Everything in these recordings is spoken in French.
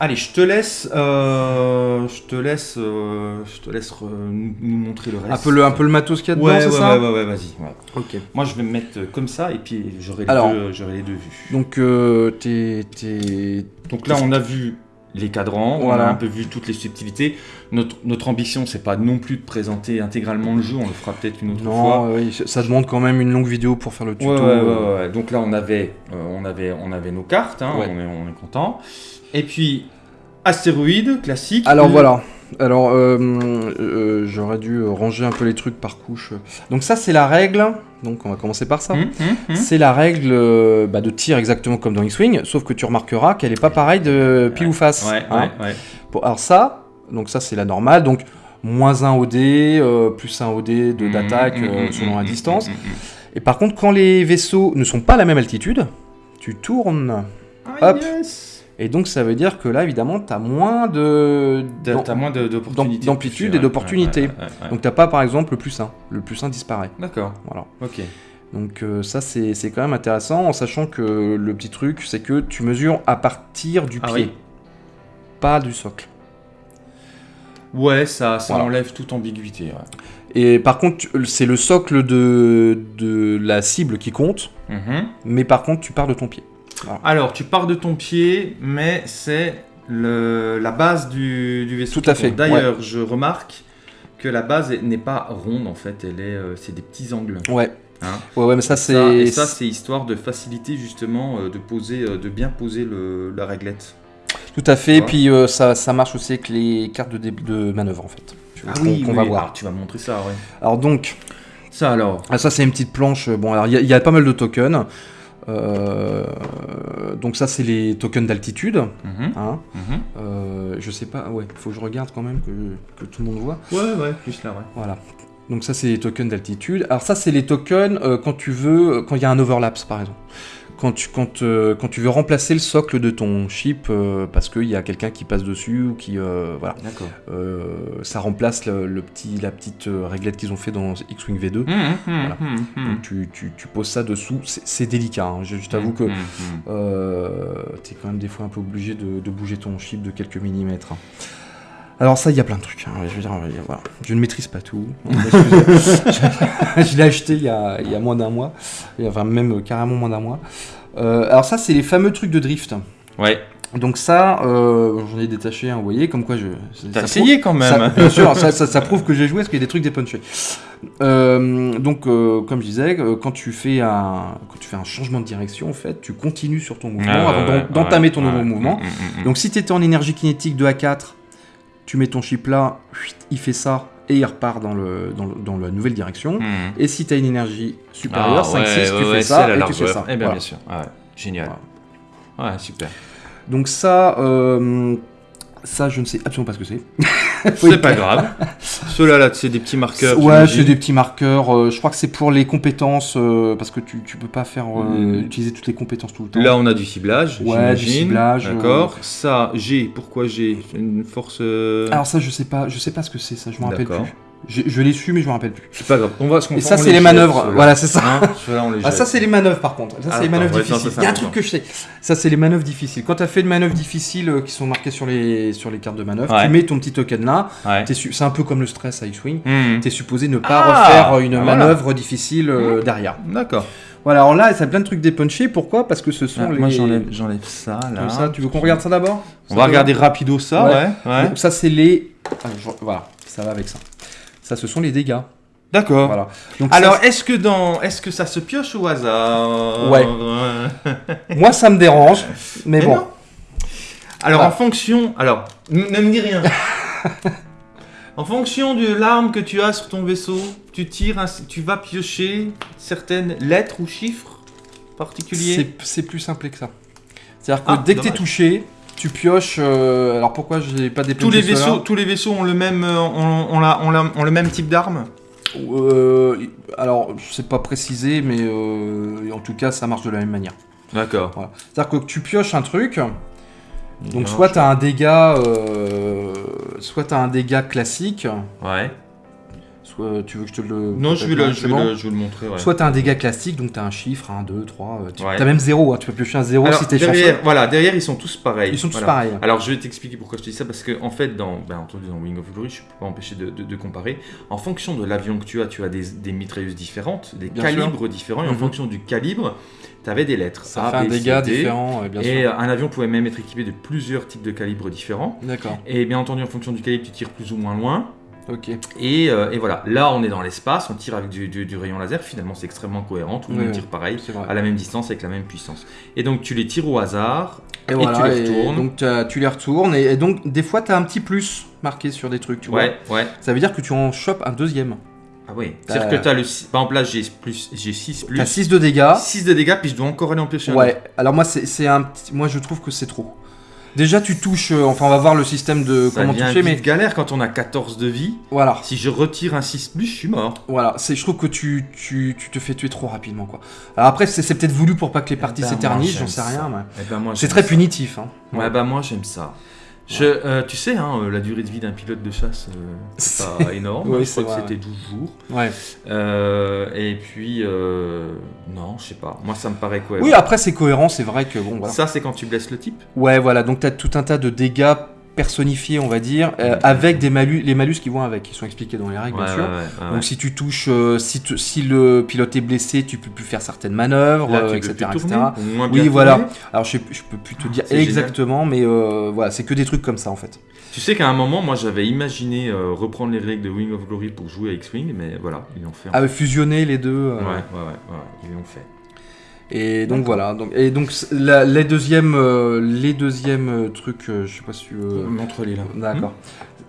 Allez, je te laisse, euh, je te laisse, euh, je te laisse re- nous montrer le reste. Un peu le, un peu le matos qu'il y a dedans, Ouais, c'est ouais, ça ouais, ouais, ouais, vas-y. ouais. Ok. Moi, je vais me mettre comme ça et puis j'aurai les, Alors. deux- j'aurai les deux vues. Donc, euh, t'es... t'es- Donc là, on a vu les cadrans, on a un peu vu toutes les subtilités. Notre, notre ambition, c'est pas non plus de présenter intégralement le jeu, on le fera peut-être une autre fois. Oui, ça demande quand même une longue vidéo pour faire le tuto. Ouais, ouais, ouais, euh. Donc là, on avait, euh, on avait, on avait nos cartes, hein, on, est, on est content. Et puis, astéroïde classique. Alors voilà. Alors, euh, euh, j'aurais dû ranger un peu les trucs par couche. Donc ça, c'est la règle. Donc on va commencer par ça. Hum, hum, hum. C'est la règle euh, bah, de tir exactement comme dans X-Wing, sauf que tu remarqueras qu'elle est pas pareille de pile ou face. Ouais, hein. ouais. Bon, alors ça, donc ça c'est la normale. Donc moins 1 OD, plus 1 OD de- d'attaque selon la distance. Et par contre, quand les vaisseaux ne sont pas à la même altitude, tu tournes. Ah, Hop. yes. Et donc ça veut dire que là, évidemment, tu as moins de... Moins d'amplitude de et d'opportunités. Ouais, ouais, ouais, ouais. Donc t'as pas par exemple le plus 1. Le plus 1 disparaît. D'accord, Voilà. ok. Donc euh, ça c'est quand même intéressant en sachant que le petit truc c'est que tu mesures à partir du Ah pied, oui. pas du socle. Ouais, ça, ça Voilà. enlève toute ambiguïté. Et par contre tu- c'est le socle de, de la cible qui compte, Mhm. mais par contre tu pars de ton pied. Alors, tu pars de ton pied, mais c'est la base du, du vaisseau. Tout à fait. D'ailleurs, je remarque que la base est- n'est pas ronde en fait, elle est, euh, c'est des petits angles. Ouais. Hein. Ouais ouais mais ça Ça, et c'est ça, c'est histoire de faciliter justement euh, de poser, euh, de bien poser le- la réglette. tout à fait. Et puis ça, ça marche aussi avec les cartes de, manœuvre en fait. Qu'on- qu'on va voir. Alors, tu vas me montrer ça, ouais. Alors donc Ça alors. Ah, ça, c'est une petite planche. Bon, alors, il y, y a pas mal de tokens. Euh, donc, ça, c'est les tokens d'altitude. Mhm, Hein. mhm. Euh, je sais pas, ouais, faut que je regarde quand même que, que tout le monde voit. Ouais, ouais, plus là, ouais. Voilà. Donc, ça, c'est les tokens d'altitude. Alors, ça, c'est les tokens euh, quand tu veux, quand il y a un overlaps, par exemple. Quand tu, quand, euh, quand tu veux remplacer le socle de ton chip euh, parce qu'il y a quelqu'un qui passe dessus ou qui. euh, voilà. D'accord. Euh, ça remplace le, le petit, la petite euh, réglette qu'ils ont fait dans X-Wing V2. Mhm, Voilà. mhm, mhm. Donc tu, tu- tu poses ça dessous, c'est c'est délicat, hein. je, je t'avoue que Mhm, mhm. euh, t'es quand même des fois un peu obligé de, de bouger ton chip de quelques millimètres. hein. Alors ça, il y a plein de trucs, hein. je veux dire, voilà. je ne maîtrise pas tout. je l'ai acheté il y a, il y a moins d'un mois, enfin même euh, carrément moins d'un mois. Euh, alors ça, c'est les fameux trucs de drift. Ouais. Donc ça, euh, j'en ai détaché un, vous voyez, comme quoi je... T'as essayé quand même. ça, bien sûr, ça, ça- ça prouve que j'ai joué parce qu'il y a des trucs dépunchés. Euh, donc, euh, comme je disais, quand tu, fais un, quand tu fais un changement de direction, en fait, tu continues sur ton mouvement Ah, avant ouais, d'entamer ouais, ton ouais. nouveau mouvement. Mm, mm, mm. Donc, si tu étais en énergie kinétique 2 à 4, tu mets ton chip là, il fait ça et il repart dans, le, dans, le- dans la nouvelle direction. Mm. Et si tu as une énergie supérieure, Ah, 5-6, ouais, tu ouais, fais ça la et tu fais ça. Eh bien, Voilà. bien sûr. Ah ouais. Génial. Ouais, super. Donc ça, euh, ça, je ne sais absolument pas ce que c'est. C'est pas grave. Ceux-là, là, c'est des petits marqueurs. Ouais, c'est des petits marqueurs. euh, je crois que c'est pour les compétences, euh, parce que tu, tu peux pas faire euh, Mm. utiliser toutes les compétences tout le temps. Là, on a du ciblage. Ouais, du ciblage, D'accord. Ça, G. Pourquoi G Une force. Alors ça, je sais pas, je sais pas ce que c'est, ça, je me rappelle plus. Je, je l'ai su, mais je me rappelle plus. C'est pas grave. On va se Et ça, c'est les manœuvres. Voilà, c'est ça. Hein Ceux-là, on les Ah, ça, c'est les manœuvres par contre. Ça, Ah, c'est les manœuvres ouais, difficiles. Il y a un truc que je sais. Ça, c'est les manœuvres difficiles. Quand tu as fait une manœuvre difficile euh, qui sont marquées sur les, sur les cartes de manœuvre, Ouais. tu mets ton petit token là. Ouais. T'es su- C'est un peu comme le stress à X-Wing. Hmm. Tu es supposé ne pas Ah, refaire une ah, voilà. manœuvre difficile euh, derrière. D'accord. Voilà, alors là, ça a plein de trucs dépunchés. Pourquoi? Parce que ce sont Ah, les. Moi, j'enlève ça, là. Comme ça, tu veux qu'on regarde ça d'abord? On va regarder rapido ça, Ouais. ça, c'est les. Ah, Voilà, ça va avec ça. Ça, ce sont les dégâts. D'accord. Voilà. Alors, ça, est-ce que dans, est-ce que ça se pioche au hasard Ouais. moi, ça me dérange, mais, Mais bon. non. Alors, Ah. en fonction, alors, ne me dis rien. en fonction de l'arme que tu as sur ton vaisseau, tu tires, un- tu vas piocher certaines lettres ou chiffres particuliers? C'est plus simple que ça. C'est-à-dire que Ah, dès que t'es dommage. touché, tu pioches. euh, alors pourquoi je n'ai pas Tous dépensé les vaisseaux, tous les vaisseaux ont le même, ont, ont la- ont la- ont le même type d'arme. Euh, alors, je sais pas préciser, mais euh, en tout cas, ça marche de la même manière. D'accord. Voilà. C'est-à-dire que tu pioches un truc, donc soit tu as un dégât, soit t'as un dégât classique, Ouais. Soit tu veux que je te le. Non, je vais, le, je, vais le, je vais le montrer. Ouais. Soit t'as un dégât classique, donc t'as un chiffre, 1, 2, 3. Tu Ouais. as même 0, tu peux piocher un 0 Alors, si t'es derrière, voilà, derrière, ils sont tous pareils. Ils sont tous Voilà. pareils. Alors, je vais t'expliquer pourquoi je te dis ça, parce que en fait, dans, ben, entendu, dans Wing of Glory, je ne peux pas empêcher de, de- de comparer. En fonction de l'avion que tu as, tu as des, des mitrailleuses différentes, des Bien calibres différents, et en Mhm. fonction du calibre, tu avais des lettres. Ça A, fait un B, C, dégât D. différent, euh, bien Et sûr. euh, un avion pouvait même être équipé de plusieurs types de calibres différents. D'accord, Et bien entendu, en fonction du calibre, tu tires plus ou moins loin. Et, euh, et voilà, là, on est dans l'espace, on tire avec du, du- du rayon laser. Finalement, c'est extrêmement cohérent. Tout le monde oui. tire pareil, à la même distance, avec la même puissance. Et donc, tu les tires au hasard. Et, Et voilà, tu les et retournes. donc t'as- tu les retournes, et, et donc des fois t'as un petit plus marqué sur des trucs, tu vois. Ouais, ouais. Ça veut dire que tu en chopes un deuxième. Ah oui. C'est-à-dire que tu as le. Par exemple, là, j'ai plus, j'ai 6 plus. T'as 6 de dégâts. 6 de dégâts, puis je dois encore aller en piocher un Ouais, alors moi c'est c'est un petit... Moi je trouve que c'est trop. Déjà tu touches, euh, enfin on va voir le système de Ça comment devient toucher, mais galère quand on a 14 de vie. voilà, Si je retire un 6 plus, je suis mort. voilà, c'est, je trouve que tu, tu, tu te fais tuer trop rapidement quoi. Alors après c'est, c'est peut-être voulu pour pas que les parties ben, moi, s'éternisent, j'aime j'en sais ça. rien, mais Eh ben, moi, c'est j'aime très ça. punitif. Hein. Ouais, bah moi j'aime ça. Je, euh, tu sais, hein, euh, la durée de vie d'un pilote de chasse, euh, c'est pas énorme. Oui, je crois que c'était 12 jours. Ouais. Euh, et puis, non, je sais pas. Moi, ça me paraît quoi. Oui, après c'est cohérent, c'est vrai que bon voilà. Ça, c'est quand tu blesses le type. Ouais, voilà, donc t'as tout un tas de dégâts personnifiés, on va dire, euh, avec des malus, les malus qui vont avec, qui sont expliqués dans les règles, Ouais, bien sûr. ouais, ouais, Donc si tu touches, euh, si, tu- si le pilote est blessé, tu peux plus faire certaines manœuvres, Là, euh, etc. tourner, Oui, voilà. Alors je, peux plus te dire c'est exactement, mais voilà, c'est que des trucs comme ça en fait. Tu sais qu'à un moment, moi, j'avais imaginé reprendre les règles de Wing of Glory pour jouer à X-Wing, mais voilà, ils l'ont fait. Ah, fusionner les deux. ouais, ouais, ouais, ouais, ils l'ont fait. Et donc voilà. Donc, et donc la- les deuxièmes, euh, les deuxièmes euh, trucs, euh, je sais pas si tu veux. Montre-les là. D'accord.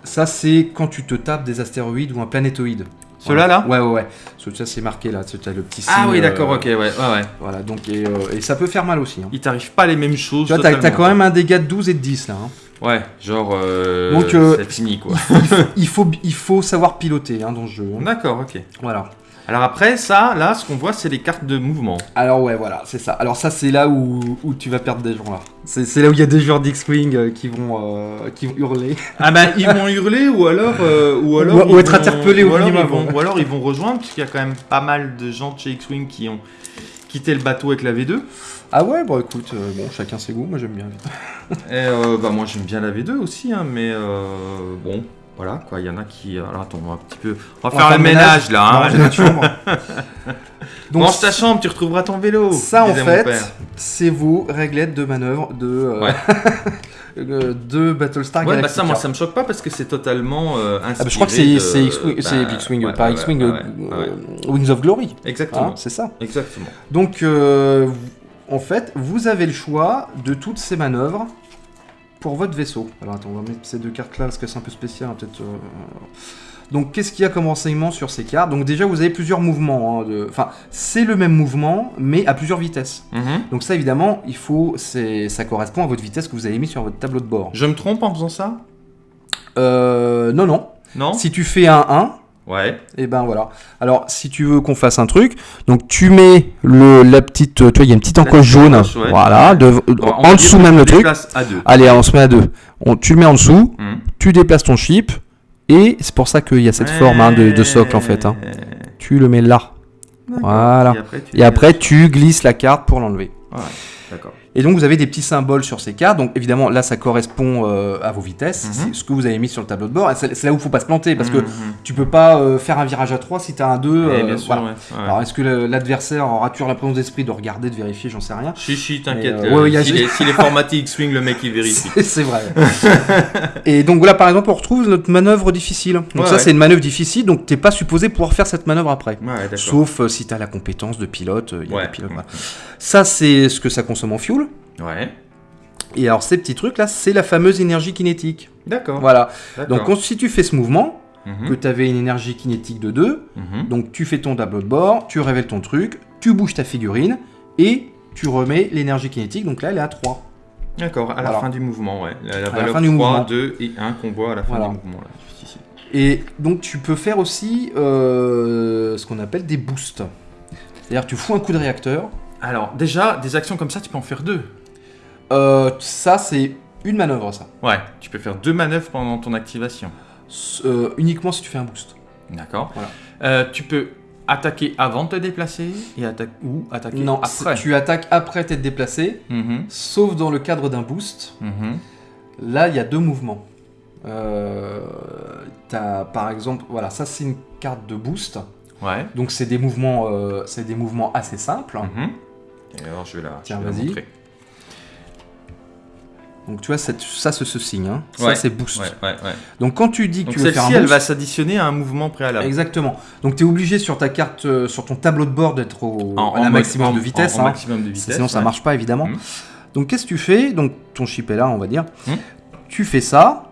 Ça c'est quand tu te tapes des astéroïdes ou un planétoïde. Ceux-là, là Ouais, ouais, ouais. Parce que Ça c'est marqué là. Tu as le petit signe. Ah oui, euh, d'accord, ok, ouais, ouais, ouais. Voilà. Donc et, et ça peut faire mal aussi. hein. Il t'arrive pas les mêmes choses. Tu vois, t'as t'as totalement. quand même un dégât de 12 et de 10 là. hein. Ouais, genre. Donc, c'est fini quoi. Il faut, il faut savoir piloter hein, dans ce jeu. hein. D'accord, ok. Voilà. Alors après, ça, là, ce qu'on voit, c'est les cartes de mouvement. Alors ouais, voilà, c'est ça. Alors ça, c'est là où, où tu vas perdre des gens là. C'est là où il y a des joueurs d'X-Wing euh, qui vont euh, qui vont hurler. Ah ben, ils vont hurler ou alors, euh, ou alors, Ou- être vont- interpellés ou au alors ils minimum. vont- ou alors ils vont rejoindre, puisqu'il y a quand même pas mal de gens de chez X-wing qui ont quitté le bateau avec la V2. Ah ouais, bon écoute, euh, bon chacun ses goûts. Moi j'aime bien. Et euh, bah moi j'aime bien la V2 aussi, hein, mais euh, bon, voilà quoi. Il y en a qui. Alors attends, on va un petit peu. On va On faire le ménage, là. hein. Donc Range ta chambre, tu retrouveras ton vélo. ça en fait, c'est vos réglettes de manœuvre de euh, Ouais. euh, de Battlestar Ouais, bah ça, moi, ça me choque pas parce que c'est totalement euh, inspiré. Ah bah, je crois que c'est X-Wing, bah, c'est X-Wing, ouais, pas X-Wing, euh, euh, Wings of Glory. Exactement. Hein, c'est ça. Exactement. Donc, euh, en fait, vous avez le choix de toutes ces manœuvres pour votre vaisseau. Alors, attends, on va mettre ces deux cartes là parce que c'est un peu spécial, hein, peut-être. euh. Donc, qu'est-ce qu'il y a comme renseignement sur ces cartes? Donc, déjà, vous avez plusieurs mouvements. hein, de... Enfin, c'est le même mouvement, mais à plusieurs vitesses. Mhm. Donc, ça, évidemment, il faut. Ça correspond à votre vitesse que vous avez mis sur votre tableau de bord. Je me trompe en faisant ça? Euh, non, non. Non? Si tu fais un 1, Ouais. Et ben voilà. Alors, si tu veux qu'on fasse un truc, donc tu mets le, la petite, tu vois, il y a une petite encoche jaune, encoche, ouais. voilà, de- Bon, on en dessous même le truc. à deux. Allez, on se met à deux. On, tu le mets en dessous, Mhm. tu déplaces ton chip, et c'est pour ça qu'il y a cette forme hein, de, de socle en fait. hein. Tu le mets là. Voilà. Et après, tu et après tu glisses la carte pour l'enlever. Ouais, d'accord. Et donc vous avez des petits symboles sur ces cartes. Donc évidemment là ça correspond euh, à vos vitesses, Mhm. c'est ce que vous avez mis sur le tableau de bord. C'est là où il faut pas se planter parce que Mhm. tu peux pas euh, faire un virage à 3 si tu as un 2. Eh, euh, bien sûr, voilà. ouais. ouais. Alors est-ce que l'adversaire aura toujours la présence d'esprit de regarder, de vérifier, j'en sais rien. Chichi, t'inquiète. Ouais, y a- S'il est, s'il est formaté X-Wing, le mec il vérifie. C'est vrai. et donc voilà par exemple on retrouve notre manœuvre difficile. Donc ça c'est une manœuvre difficile donc t'es pas supposé pouvoir faire cette manœuvre après. Sauf si tu as la compétence de pilote. il y a des pilotes, voilà. Ça c'est ce que ça consomme en fuel. Ouais. Et alors ces petits trucs là c'est la fameuse énergie kinétique. D'accord. Voilà. Donc si tu fais ce mouvement, Mhm. que tu avais une énergie kinétique de 2, Mhm. donc tu fais ton tableau de bord, tu révèles ton truc, tu bouges ta figurine et tu remets l'énergie kinétique. Donc là elle est à 3. D'accord, à la fin du mouvement, ouais. La, la la valeur fin du 3, mouvement. 2 et 1 qu'on voit à la fin Voilà. du mouvement. Là. Et donc tu peux faire aussi euh, ce qu'on appelle des boosts. C'est-à-dire tu fous un coup de réacteur. Alors, déjà, des actions comme ça, tu peux en faire deux. Euh, ça c'est une manœuvre ça. Ouais, tu peux faire deux manœuvres pendant ton activation. Euh, uniquement si tu fais un boost. D'accord. Voilà. Euh, tu peux attaquer avant de te déplacer et atta- ou attaquer Non, après. tu attaques après t'être déplacé, Mhm, sauf dans le cadre d'un boost. mhm. Là, il y a deux mouvements. Par exemple, voilà, ça c'est une carte de boost. Ouais. Donc c'est des mouvements, c'est des mouvements assez simples. Et alors je vais la, Tiens, je vais la montrer. Donc tu vois, ça c'est ce signe. hein. Ça Ouais, c'est boost. Ouais, ouais, ouais. Donc quand tu dis que Donc tu veux faire un celle-ci, elle boost, va s'additionner à un mouvement préalable. exactement. Donc tu es obligé sur ta carte, euh, sur ton tableau de bord d'être au En, à la en maximum de vitesse. en- hein. maximum de vitesse. Sinon ça marche pas évidemment. Mhm. Donc qu'est-ce que tu fais? Donc ton chip est là, on va dire. Mhm. Tu fais ça.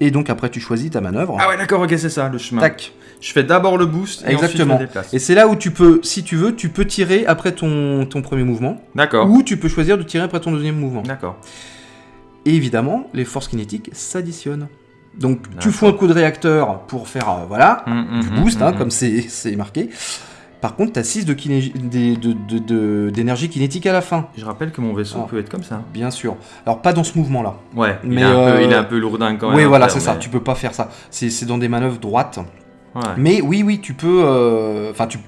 Et donc après tu choisis ta manœuvre. Ah ouais, d'accord, ok, c'est ça le chemin. Tac. Je fais d'abord le boost et Exactement. ensuite je me déplace. Et c'est là où tu peux, si tu veux, tu peux tirer après ton, ton premier mouvement. D'accord. Ou tu peux choisir de tirer après ton deuxième mouvement. D'accord. Et évidemment, les forces kinétiques s'additionnent. Donc tu fous un coup de réacteur pour faire, euh, voilà, Mhm, du mhm, boost, hein, comme c'est marqué. Par contre, tu as 6 d'énergie de, de, de, de- d'énergie kinétique à la fin, Je rappelle que mon vaisseau Ah. peut être comme ça. bien sûr. Alors pas dans ce mouvement-là. Ouais, il, Mais, est un peu, euh, il est un peu lourdin quand même. Oui, à voilà, c'est ça. Tu peux pas faire ça. C'est dans des manœuvres droites. Ouais. Mais oui, oui, tu peux. euh, Enfin, tu,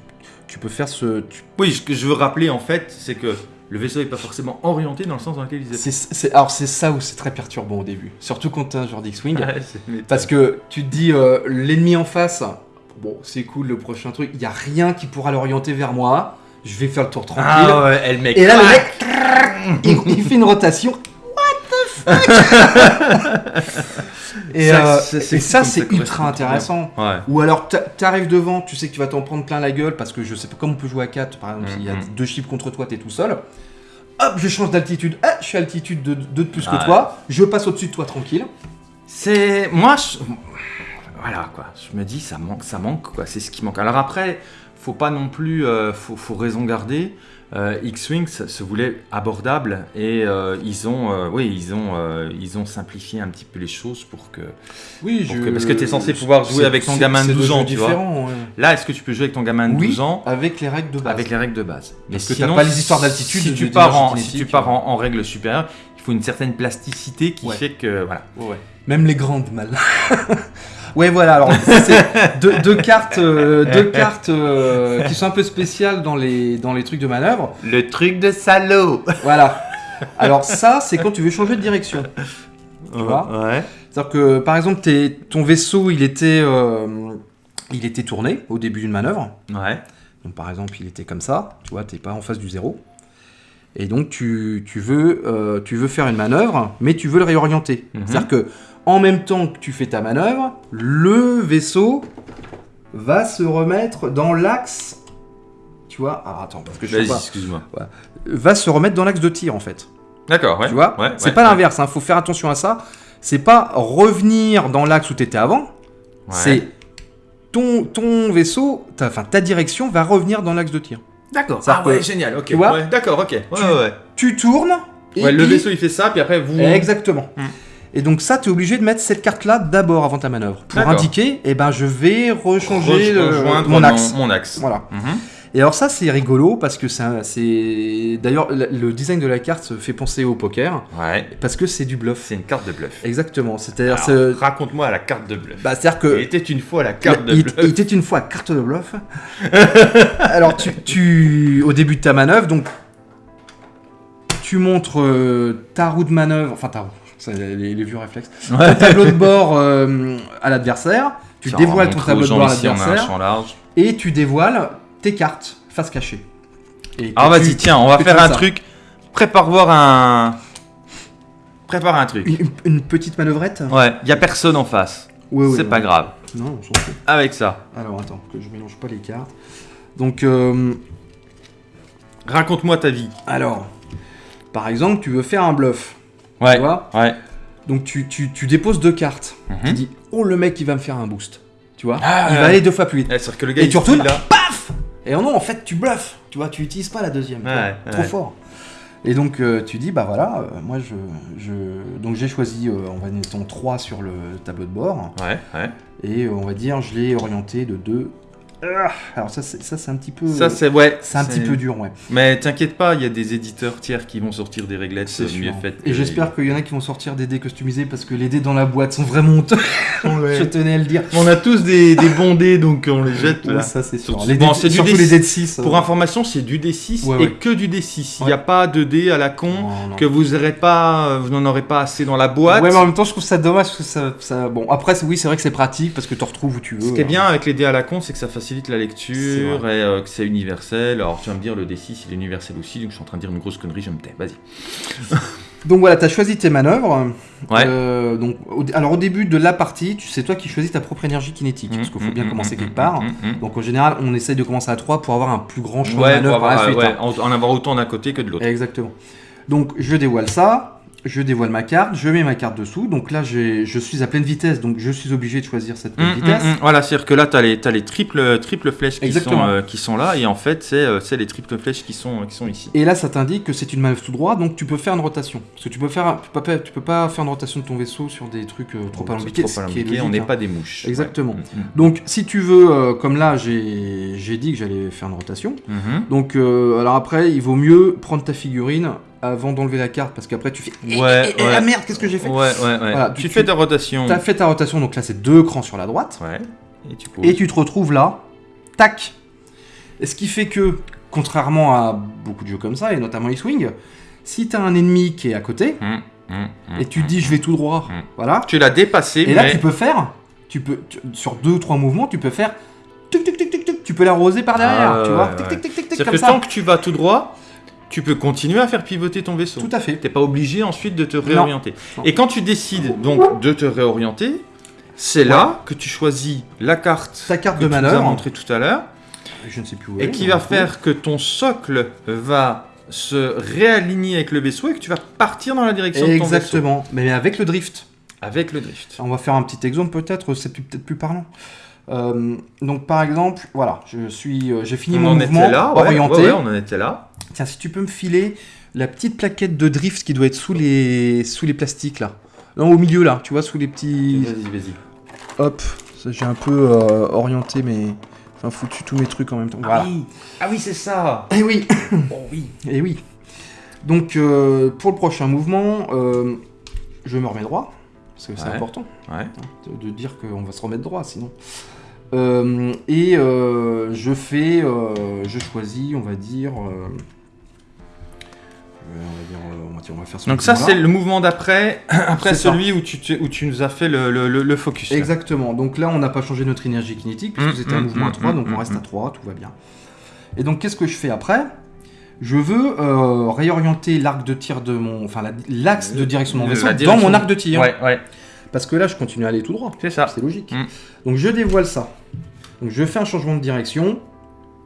tu peux faire ce. tu- Oui, ce que je veux rappeler en fait, c'est que le vaisseau n'est pas forcément orienté dans le sens dans lequel il est. c'est- alors c'est ça où c'est très perturbant au début, surtout quand t'as un genre d'X-wing. Ouais. Parce que tu te dis, euh, l'ennemi en face, bon, c'est cool le prochain truc, il y a rien qui pourra l'orienter vers moi, je vais faire le tour tranquille. Ah ouais, elle mec. Et là, le mec, il, il fait une rotation. Et, Ça, euh, c'est- ultra intéressant. Ouais. Ou alors, t'a- t'arrives devant, tu sais que tu vas t'en prendre plein la gueule parce que je sais pas comment on peut jouer à 4, par exemple, s'il y a Mhm. deux chiffres contre toi, t'es tout seul. Hop, je change d'altitude. Ah, je suis à altitude de 2 de plus que toi. Je passe au-dessus de toi tranquille. C'est. Moi, je... voilà quoi. Je me dis, ça manque, ça manque quoi. C'est ce qui manque. Alors après, faut pas non plus. euh, faut, faut raison garder. Euh, X-Wing se voulait abordable et euh, ils ont, oui, ils ont, ils ont simplifié un petit peu les choses pour que. Oui, Pour que- parce que t'es censé pouvoir jouer avec ton gamin de c'est 12 deux ans, tu vois. ouais. Là, est-ce que tu peux jouer avec ton gamin de Oui, 12 ans? avec les règles de base. avec les règles de base Mais Parce que t'as pas les histoires d'altitude, Si tu pars en, si tu pars en, en règle supérieure, il faut une certaine plasticité qui Ouais. fait que voilà. Ouais. Même les grandes mal. ouais, voilà. Alors, ça, c'est deux, deux cartes, euh, deux cartes euh, qui sont un peu spéciales dans les dans les trucs de manœuvre. Le truc de salaud. Voilà. Alors ça, c'est quand tu veux changer de direction. Tu vois Ouais. C'est-à-dire que, par exemple, t'es- ton vaisseau, il était euh, il était tourné au début d'une manœuvre. Ouais. Donc, par exemple, il était comme ça. Tu vois, t'es pas en face du zéro. Et donc, tu, tu veux, euh, tu veux faire une manœuvre, mais tu veux le réorienter. Mhm. C'est-à-dire que, en même temps que tu fais ta manœuvre, le vaisseau va se remettre dans l'axe. Tu vois Ah, attends, parce que je sais pas. excuse-moi. Va se remettre dans l'axe de tir, en fait. D'accord, ouais. Tu vois ouais, C'est ouais, pas l'inverse, il faut faire attention à ça. C'est pas revenir dans l'axe où tu étais avant. C'est ton, ton vaisseau, ta, ta direction va revenir dans l'axe de tir. D'accord. Ça Ah ouais, génial. Ok. Tu vois Ouais, D'accord, ok. Ouais, Tu- ouais. Tu tournes. et Ouais, le vaisseau il fait ça, puis après vous. Exactement. Hmm. Et donc ça, tu es obligé de mettre cette carte-là d'abord avant ta manœuvre. Pour indiquer, eh ben je vais rechanger le- rejoindre mon axe. Mon axe. Voilà. Mhm. Et alors ça, c'est rigolo parce que c'est... D'ailleurs, le design de la carte fait penser au poker Ouais. parce que c'est du bluff. C'est une carte de bluff. Exactement. C'est-à-dire... Raconte-moi la carte de bluff. Bah, c'est-à-dire que... Il était une fois la carte de il, bluff. il était une fois carte de bluff. Alors, tu, tu- au début de ta manœuvre, donc, tu montres euh, ta roue de manœuvre, enfin ta roue, c'est les, les vieux réflexes, ton tableau de bord euh, à l'adversaire, tu dévoiles on ton tableau de bord à l'adversaire, et tu dévoiles tes cartes face cachée. Et Alors vas-y, tiens, on va faire un ça. truc. Prépare voir un. Prépare un truc. Une, une petite manœuvrette Ouais, y a personne en face. Ouais, ouais, C'est ouais. pas grave. Non, on s'en fout. Avec ça, Alors, attends, que je mélange pas les cartes. Donc, euh, raconte-moi ta vie. alors, par exemple, tu veux faire un bluff. Ouais. Tu vois Ouais. Donc tu, tu, tu déposes deux cartes. Mhm. Tu dis, oh le mec il va me faire un boost. Tu vois Ah, Il ouais. va aller deux fois plus vite. Ouais, C'est-à-dire que le gars Et il tu retournes, là. Et non, en fait tu bluffes. Tu vois, tu utilises pas la deuxième. Ouais. Trop fort. Et donc euh, tu dis, bah voilà, euh, moi je. je... Donc j'ai choisi, euh, on va dire, ton 3 sur le tableau de bord. Ouais, ouais. Et on va dire, je l'ai orienté de 2 Ah, alors ça, c'est ça, c'est un petit peu. Ça, c'est ouais. c'est un petit peu dur, ouais. Mais t'inquiète pas, il y a des éditeurs tiers qui vont sortir des réglettes C'est euh, sûr. faites. Et j'espère qu'il y en a qui vont sortir des dés customisés parce que les dés dans la boîte sont vraiment honteux. Je tenais à le dire. On a tous des, des bons dés, donc on les jette là. Ça, c'est sûr. Surtout- Les bon, dés- c'est du surtout dé- les dés de 6. Pour information, c'est du D6 Ouais, et que du D6. Il n'y a pas de dés à la con Non, non. que vous aurez pas, euh, vous n'en aurez pas assez dans la boîte. Ouais, mais en même temps, je trouve ça dommage parce que ça. ça... Bon, après, c'est- oui, c'est vrai que c'est pratique parce que tu retrouves où tu veux. Ce qui est hein. bien avec les dés à la con, c'est que ça facilite la C'est lecture et euh, que c'est universel. Alors tu vas me dire le D6 il est universel aussi, donc je suis en train de dire une grosse connerie, je me tais. Vas-y. Donc voilà, tu as choisi tes manœuvres. Ouais. Euh, donc, au- alors au début de la partie, c'est toi qui choisis ta propre énergie kinétique parce qu'il faut bien Mm, mm, commencer mm, quelque part. Donc en général, on essaye de commencer à 3 pour avoir un plus grand champ de manœuvre par la avoir, suite. ouais, hein. en, en avoir autant d'un côté que de l'autre. Exactement. Donc je dévoile ça, je dévoile ma carte, je mets ma carte dessous. Donc là, je suis à pleine vitesse, donc je suis obligé de choisir cette pleine Hum, vitesse. hum, hum. Voilà, c'est-à-dire que là, tu as les, triples, triples flèches qui sont, Exactement. euh, qui sont là, et en fait, c'est euh, les triples flèches qui sont, qui sont ici. Et là, ça t'indique que c'est une manœuvre tout droit, donc tu peux faire une rotation. Parce que tu peux faire, tu peux pas, tu peux pas faire une rotation de ton vaisseau sur des trucs euh, trop alambiqués. on n'est hein. pas des mouches. Exactement. Ouais. Donc, si tu veux, euh, comme là, j'ai dit que j'allais faire une rotation. hum. Donc, alors après, il vaut mieux prendre ta figurine avant d'enlever la carte, parce qu'après, tu fais. Eh, Ouais, eh, eh, ouais. ah merde, qu'est-ce que j'ai fait Ouais, ouais, ouais. Voilà, tu tu- fais ta rotation. T'as fait ta rotation, donc là, c'est deux crans sur la droite. Ouais. Et tu. Et tu te retrouves là, tac. Et ce qui fait que, contrairement à beaucoup de jeux comme ça, et notamment X-Wing, si t'as un ennemi qui est à côté, Hum, hum, hum, et tu dis je vais tout droit, voilà, Tu l'as dépassé, et mais. là tu peux faire, tu peux, tu- sur deux ou trois mouvements, tu peux faire, tuc, tuc, tuc, tuc, tuc, tu peux l'arroser par derrière, Ah, tu vois, ouais, tic, tic, tic, tic, comme que ça. tant que tu vas tout droit, tu peux continuer à faire pivoter ton vaisseau. Tout à fait. T'es pas obligé ensuite de te réorienter. Non. Et quand tu décides donc de te réorienter, c'est là que tu choisis la carte Ta carte que de tu nous as manœuvre, montré tout à l'heure je ne sais plus où et elle est, qui va faire que ton socle va se réaligner avec le vaisseau et que tu vas partir dans la direction de ton vaisseau Exactement, mais avec le drift. avec le drift. On va faire un petit exemple peut-être, c'est peut-être plus parlant. Euh, donc par exemple, voilà, je suis, euh, j'ai fini on mon en mouvement était là, ouais, orienté. ouais, on en était là. Tiens, si tu peux me filer la petite plaquette de drift qui doit être sous les, sous les plastiques là. Non, au milieu là, tu vois, sous les petits. Vas-y, vas-y. Hop, ça, j'ai un peu euh, orienté mes. Enfin, foutu tous mes trucs en même temps. Voilà. Ah oui, ah oui c'est ça. Et oui, Oh oui. et oui. Donc, euh, pour le prochain mouvement, euh, je me remets droit. Parce que c'est Ouais. important Ouais. de, de dire qu'on va se remettre droit sinon. Euh, et euh, je fais. euh, je choisis, on va dire. On va dire, on va faire ce Donc ça c'est le mouvement d'après, après ça. celui où tu, te- où tu nous as fait le, le- le- le focus. là. Exactement. Donc là, on n'a pas changé notre énergie kinétique puisque Mm, c'était un mm, mouvement à mm, 3, mm, donc on reste à mm. 3, tout va bien. Et donc, qu'est-ce que je fais après? Je veux euh, réorienter l'arc de tir de mon. Enfin, la- l'axe de direction de mon vaisseau dans mon arc de tir. Ouais, ouais, Parce que là, je continue à aller tout droit. c'est ça. C'est logique. Donc, je dévoile ça. Donc, je fais un changement de direction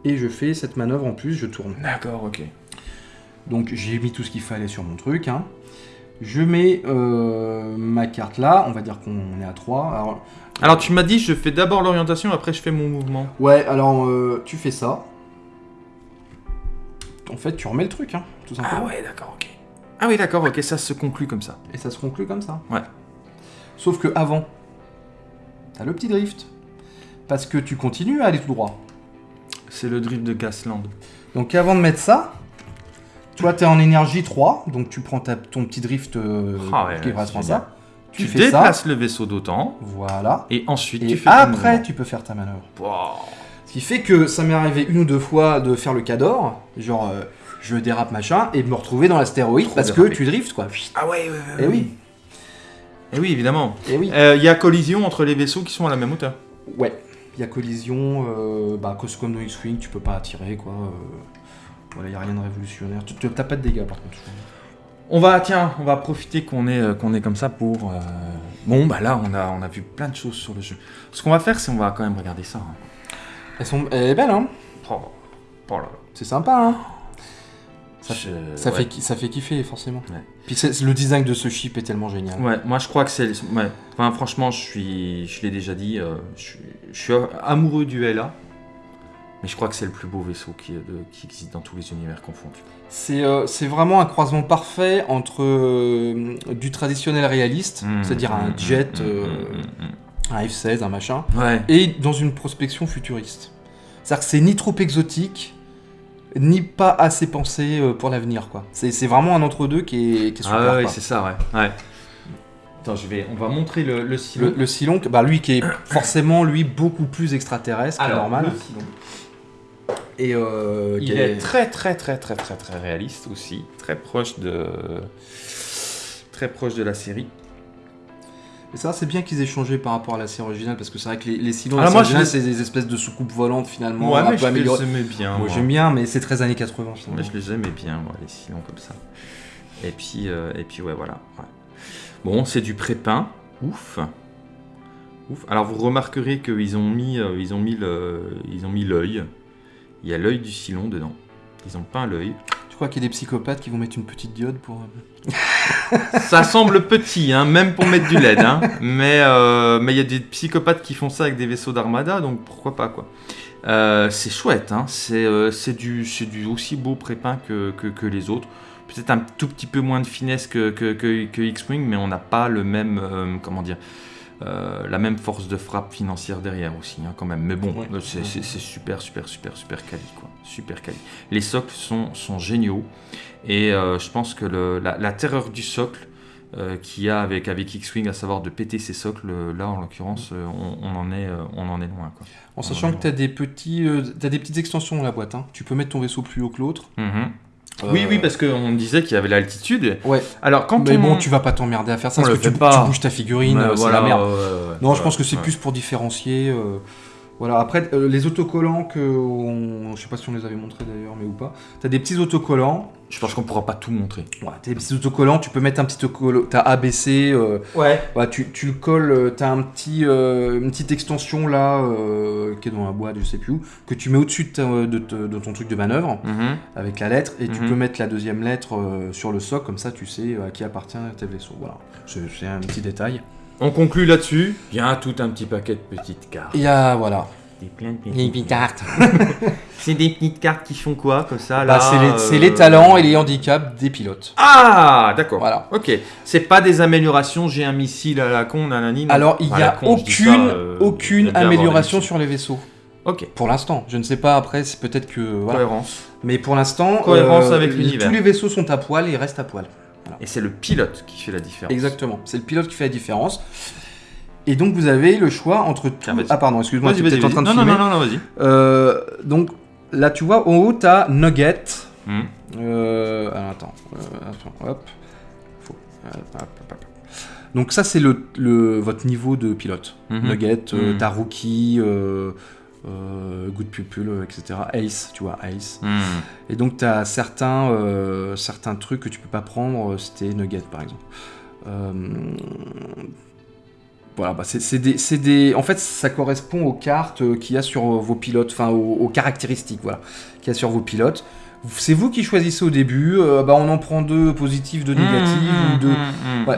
et je fais cette manœuvre en plus, je tourne. D'accord, ok. Donc j'ai mis tout ce qu'il fallait sur mon truc. hein. Je mets euh, ma carte là, on va dire qu'on est à 3. Alors, Alors tu m'as dit je fais d'abord l'orientation, après je fais mon mouvement. ouais, alors euh, tu fais ça. En fait, tu remets le truc, hein, tout simplement. Ah ouais, d'accord, ok. Ah oui, d'accord, ok, ça se conclut comme ça. Et ça se conclut comme ça. Ouais. Sauf que avant, t'as le petit drift. Parce que tu continues à aller tout droit. C'est le drift de Gasland. Donc avant de mettre ça, toi t'es en énergie 3, donc tu prends ta- ton petit drift euh, Ah ouais, qui c'est ça. Tu, Tu, fais ça, déplaces le vaisseau d'autant, voilà. et ensuite Et tu fais après, tu peux faire ta manœuvre. Wow. Ce qui fait que ça m'est arrivé une ou deux fois de faire le cador, genre euh, je dérape machin, et de me retrouver dans l'astéroïde parce que tu drifts quoi. Ah ouais, ouais, ouais. Eh oui, Eh oui, évidemment. et oui. Il y a collision entre les vaisseaux qui sont à la même hauteur. Ouais, il y a collision, euh, bah comme dans X-Wing, tu peux pas attirer quoi. Voilà, il y a rien de révolutionnaire. Tu t'as pas de dégâts par contre. On va, tiens, on va profiter qu'on est, euh, qu'on est comme ça pour... euh, Bon, bah là, on a, on a vu plein de choses sur le jeu. Ce qu'on va faire, c'est on va quand même regarder ça. hein. Elles sont, elle est belle hein. Oh, oh là là. C'est sympa hein. Ça, Je- ça ouais. fait, ça fait kiffer forcément. Ouais. Puis c'est- le design de ce chip est tellement génial. Ouais, moi je crois que c'est. Ouais. Enfin, franchement, je suis. Je l'ai déjà dit, euh, je, suis, je suis amoureux du LA. Mais je crois que c'est le plus beau vaisseau qui, de- qui existe dans tous les univers confondus. C'est euh, c'est vraiment un croisement parfait entre euh, du traditionnel réaliste, Mmh, c'est-à-dire un mmh, jet, mmh, euh, mmh, mmh, un F-16, un machin. Ouais. et dans une prospection futuriste. C'est-à-dire que c'est ni trop exotique, ni pas assez pensé euh, pour l'avenir, quoi. C'est vraiment un entre-deux qui est, qui est super, Ah ouais, c'est ça, ouais. ouais. Attends, je vais, on va montrer le, le silo. Le, le Silon, bah lui qui est forcément lui beaucoup plus extraterrestre que Alors, normal. le. Et euh, Il est très très très très très très réaliste aussi, très proche de très proche de la série. Et ça, c'est bien qu'ils aient changé par rapport à la série originale parce que c'est vrai que les, les Silons, Alors moi, je c'est des espèces de soucoupes volantes finalement. Ouais, un mais peu je les aimais bien. Moi, j'aime bien, mais c'est très années 80. Mais finalement. je les aimais bien, moi, les silons comme ça. Et puis, euh, et puis ouais, voilà. ouais. Bon, c'est du pré-peint. Ouf. Ouf. Alors, vous remarquerez qu'ils ont mis, euh, ils ont mis le, ils ont mis l'œil. Il y a l'œil du silon dedans. Ils ont peint l'œil. Tu crois qu'il y a des psychopathes qui vont mettre une petite diode pour. euh, Ça semble petit, hein, même pour mettre du LED. hein. Mais euh, mais il y a des psychopathes qui font ça avec des vaisseaux d'armada, donc pourquoi pas quoi. Euh, c'est chouette, hein. c'est euh, du, aussi beau prépeint que, que, que les autres. Peut-être un tout petit peu moins de finesse que, que, X-Wing, mais on n'a pas le même, comment dire, euh, la même force de frappe financière derrière aussi, hein, quand même. Mais bon, Ouais. c'est super, super, super, super quali, quoi. Super quali. Les socles sont, sont géniaux. Et euh, je pense que le- la, la terreur du socle euh, qu'il y a avec, avec X-Wing, à savoir de péter ses socles, là en l'occurrence, on, on en est, on en est loin. Quoi. En sachant que tu as des, petits, t'as des petites extensions dans la boîte. hein. Tu peux mettre ton vaisseau plus haut que l'autre. Euh, Oui, oui, parce qu'on disait qu'il y avait l'altitude. Ouais, Alors quand mais on... bon, tu vas pas t'emmerder à faire ça On parce que tu, pas. tu bouges ta figurine, euh, c'est voilà, la merde. Non, je pense que c'est plus pour différencier. euh, Voilà, après, euh, les autocollants que. On... Je sais pas si on les avait montrés d'ailleurs, mais ou pas. T'as des petits autocollants. Je pense qu'on pourra pas tout montrer. Ouais, t'as des petits autocollants, tu peux mettre un petit autocollant. T'as ABC, euh, Ouais. bah, tu, tu le colles, euh, t'as un petit, euh, une petite extension là, euh, qui est dans la boîte, je sais plus où, que tu mets au-dessus de, de ton truc de manœuvre, Mhm. avec la lettre, et tu Mhm. peux mettre la deuxième lettre euh, sur le socle, comme ça tu sais à qui appartient tes vaisseaux. Voilà, c'est c'est un petit détail. On conclut là-dessus. Il y a tout un petit paquet de petites cartes. Il y a, voilà, Des plein de il y a une petite carte. C'est des petites cartes qui font quoi comme ça Bah, c'est les, euh, les talents et les handicaps des pilotes. Ah, d'accord. Voilà. Ok. C'est pas des améliorations. J'ai un missile à la con, nanani. Alors, il n'y la a con, ça, aucune, euh, aucune amélioration sur les vaisseaux. Ok. Pour l'instant, je ne sais pas après, c'est peut-être que. Voilà. Cohérence. Mais pour l'instant, euh, Cohérence avec les- l'univers. Tous les vaisseaux sont à poil et restent à poil. Et c'est le pilote qui fait la différence. Exactement. C'est le pilote qui fait la différence. Et donc vous avez le choix entre tout. Ah pardon, excuse-moi, tu es en train de Non, non, filmer. non, non, non, vas-y. Euh, donc là, tu vois, en haut, t'as Nugget. Hmm. Euh, alors, attends, euh, attends, hop. Faut- hop, hop, hop. Donc ça, c'est le, le- votre niveau de pilote. Mhm. Nugget, euh, Mhm. t'as Rookie, Good Pupil, etc. Ace, tu vois, Ace. Hmm. Et donc, tu as certains, certains trucs que tu peux pas prendre, c'était Nugget par exemple. Voilà, bah, c'est des, En fait, ça correspond aux cartes euh, qu'il y a sur euh, vos pilotes, enfin aux, aux caractéristiques voilà, qu'il y a sur vos pilotes. C'est vous qui choisissez au début, euh, bah, on en prend deux positifs, deux négatifs, Hmm, ou deux.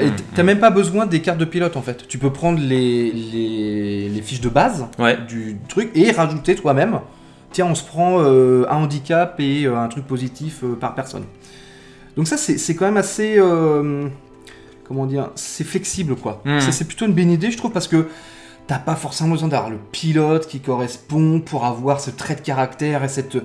et hmm, t'as même pas besoin des cartes de pilote en fait. Tu peux prendre les, les, les fiches de base Ouais. du truc et rajouter toi-même. Tiens, on se prend euh, un handicap et euh, un truc positif par personne. Donc ça, c'est c'est quand même assez... comment dire C'est flexible, quoi. Mm. Ça, C'est plutôt une bonne idée, je trouve, parce que t'as pas forcément besoin d'avoir le pilote qui correspond pour avoir ce trait de caractère et cette...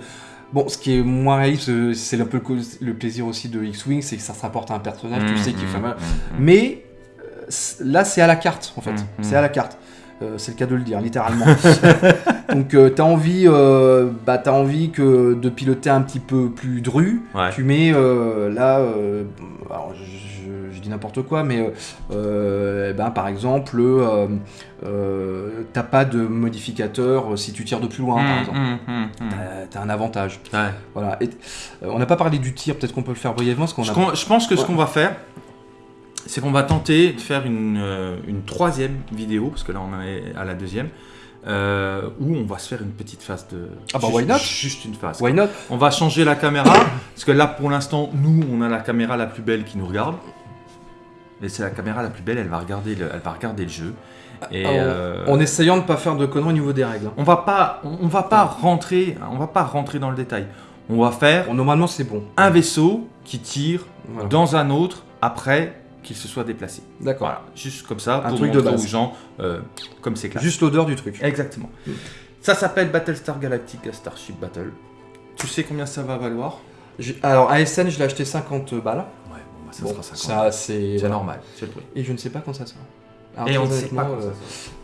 Bon, ce qui est moins réaliste, euh, c'est un peu le, plaisir aussi de X-Wing, c'est que ça se rapporte à un personnage, tu Hmm, sais, qui hmm, fait mal. hmm, hmm. Mais euh, là, c'est à la carte, en fait. C'est à la carte. Euh, c'est le cas de le dire, littéralement. Donc, euh, t'as envie, euh, bah, t'as envie que de piloter un petit peu plus dru. Ouais. Tu mets euh, là, alors, je, dis n'importe quoi, mais eh ben, par exemple, t'as pas de modificateur si tu tires de plus loin, par Hmm, exemple. hmm, hmm. T'as- T'as un avantage. Ouais. Voilà. Et, on n'a pas parlé du tir, peut-être qu'on peut le faire brièvement, parce qu'on Je, a. con- je pense que ce qu'on va faire, c'est qu'on va tenter de faire une, euh, une troisième vidéo, parce que là on en est à la deuxième, euh, où on va se faire une petite phase de. Ah bah, juste, why not? Juste une phase. Why not? On va changer la caméra, parce que là pour l'instant, nous on a la caméra la plus belle qui nous regarde. Et c'est la caméra la plus belle, elle va regarder le, elle va regarder le jeu. Et en, euh, en essayant de ne pas faire de conneries au niveau des règles. hein. on va pas, on, on va pas rentrer, on va pas rentrer dans le détail. On va faire Bon, normalement, c'est bon. un vaisseau qui tire Voilà. dans un autre après qu'il se soit déplacé. D'accord. Voilà, juste comme ça, Un pour truc de base. aux gens euh, comme c'est clair. Juste l'odeur du truc. Exactement. Ça s'appelle Battlestar Galactica Starship Battle. Tu sais combien ça va valoir? J'ai- Alors, ASN, je l'ai acheté 50 balles. Ouais, bon, bah, ça Bon, sera 50. ça, c'est c'est voilà. normal, c'est le prix. Et je ne sais pas quand ça sort. Ah, et on ne sait pas. Euh,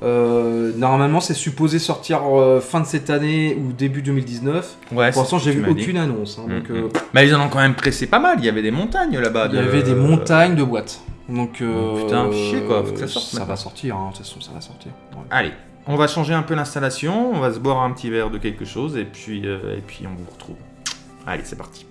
euh, normalement, c'est supposé sortir euh, fin de cette année ou début 2019. Pour l'instant, j'ai vu aucune annonce. Hein, mm, mm. Mais ils en ont quand même pressé pas mal. Il y avait des montagnes là-bas. Il y avait des montagnes de boîtes. Donc, oh, putain, chier quoi. Faut que ça, sorte, ça va sortir. Hein, ça va sortir. Allez, on va changer un peu l'installation. On va se boire un petit verre de quelque chose et puis et puis on vous retrouve. Allez, c'est parti.